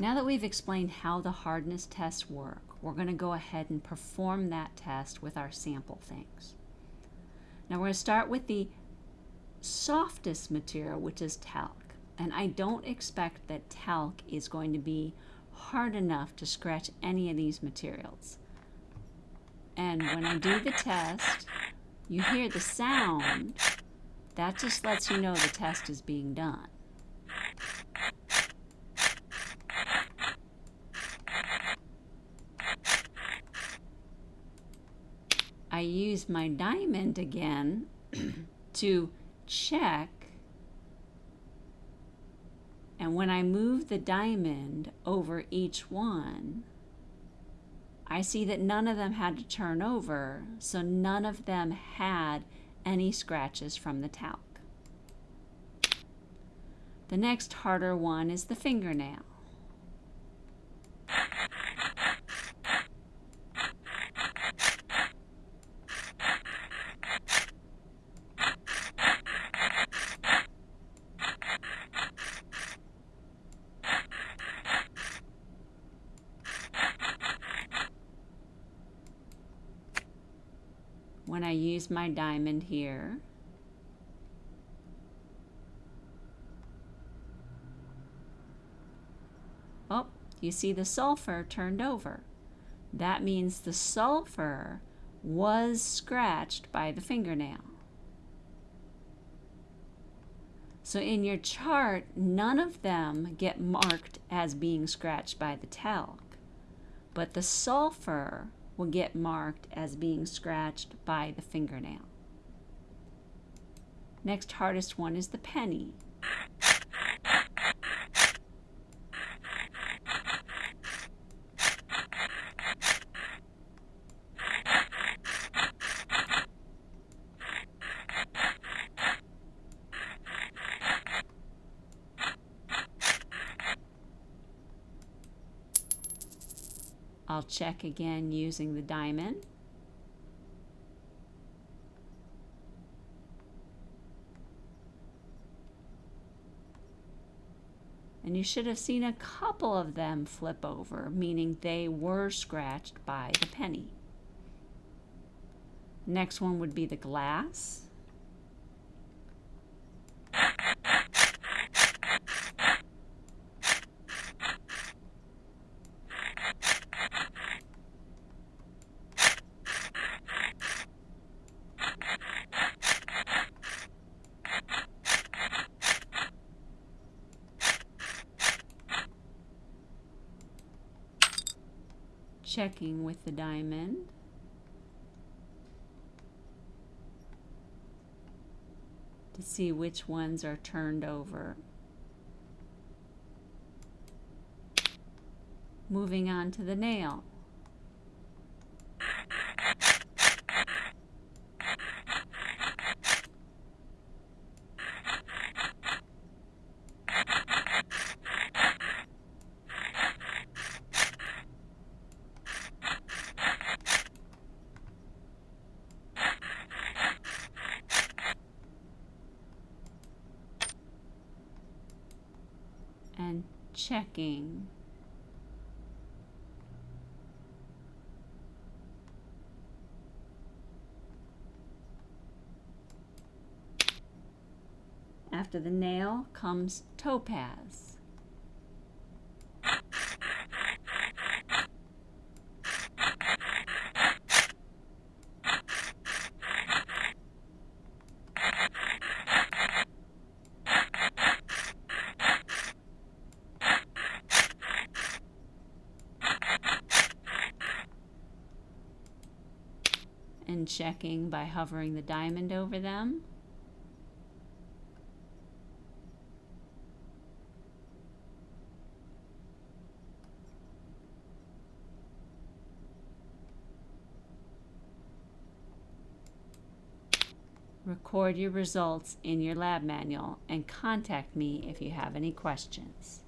Now that we've explained how the hardness tests work, we're going to go ahead and perform that test with our sample things. Now we're going to start with the softest material, which is talc. And I don't expect that talc is going to be hard enough to scratch any of these materials. And when I do the test, you hear the sound. That just lets you know the test is being done. I use my diamond again to check and when I move the diamond over each one I see that none of them had to turn over so none of them had any scratches from the talc. The next harder one is the fingernail. When I use my diamond here. Oh, you see the sulfur turned over. That means the sulfur was scratched by the fingernail. So in your chart, none of them get marked as being scratched by the talc, but the sulfur will get marked as being scratched by the fingernail. Next hardest one is the penny. I'll check again using the diamond. And you should have seen a couple of them flip over, meaning they were scratched by the penny. Next one would be the glass. Checking with the diamond. to see which ones are turned over. Moving on to the nail. And checking. After the nail comes topaz. And checking by hovering the diamond over them. Record your results in your lab manual and contact me if you have any questions.